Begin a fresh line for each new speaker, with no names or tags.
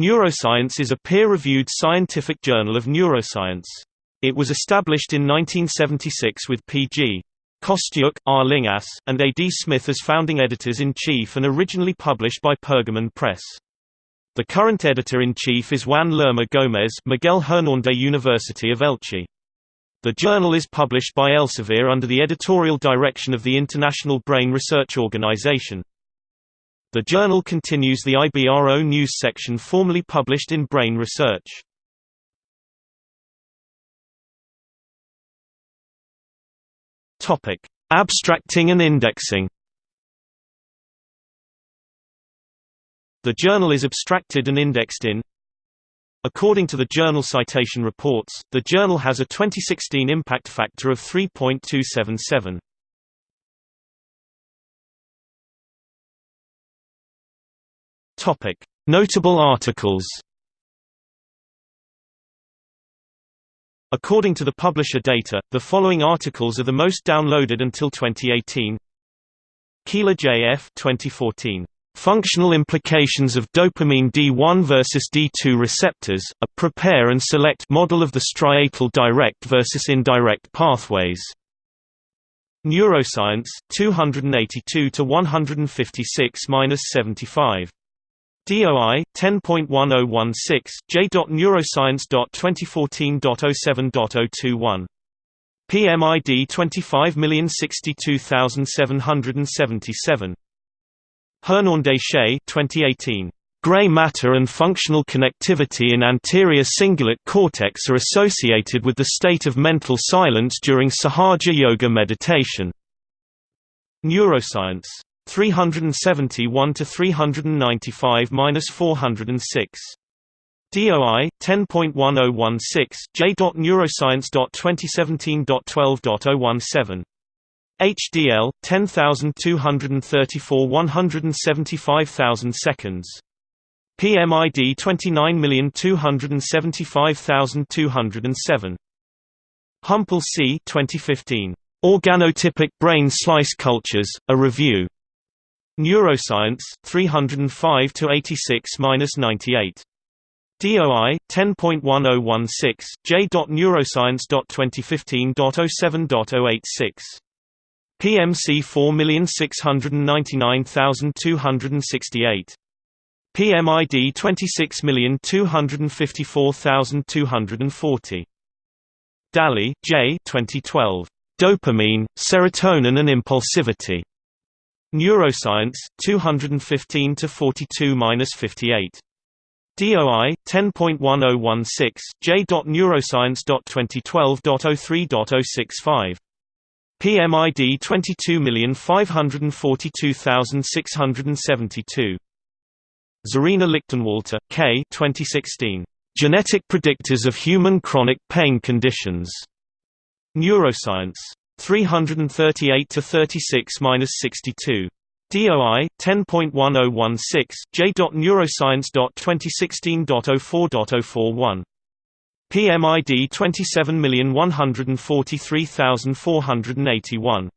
Neuroscience is a peer-reviewed scientific journal of neuroscience. It was established in 1976 with P.G. Kostyuk, R. Llinás, and A. D. Smith as founding editors-in-chief and originally published by Pergamon Press. The current editor-in-chief is Juan Lerma Gómez Miguel Hernández University of Elche. The journal is published by Elsevier under the editorial direction of the International Brain Research Organization. The journal continues the IBRO news section formerly published in Brain Research. Topic: Abstracting and indexing. The journal is abstracted and indexed in According to the Journal Citation Reports, the journal has a 2016 impact factor of 3.277. Topic: Notable articles. According to the publisher data, the following articles are the most downloaded until 2018. Keeler J.F. 2014. Functional implications of dopamine D1 versus D2 receptors, a prepare and select model of the striatal direct versus indirect pathways. Neuroscience 282 to 156-75. DOI 10.1016 j.neuroscience.2014.07.021 PMID 25062777 Hernández Shay 2018 Gray matter and functional connectivity in anterior cingulate cortex are associated with the state of mental silence during Sahaja Yoga meditation. Neuroscience 371 to 395-406. DOI 10.1016 j.neuroscience.2017.12.017 HDL 10234 175,000 seconds. PMID 29275207 Humpel C 2015 Organotypic brain slice cultures a review Neuroscience 305 to 86-98 DOI 10.1016 j.neuroscience.2015.07.086 PMC 4699268 PMID 26254240 Dalley, J. 2012. Dopamine, Serotonin and Impulsivity. Neuroscience 215 to 42-58. DOI 10.1016 j.neuroscience.2012.03.065. PMID 22542672. Zorina Lichtenwalter, K. 2016. Genetic Predictors of Human Chronic Pain Conditions. Neuroscience 338 to 36-62. DOI 10.1016 j.neuroscience.2016.04.041. PMID 27143481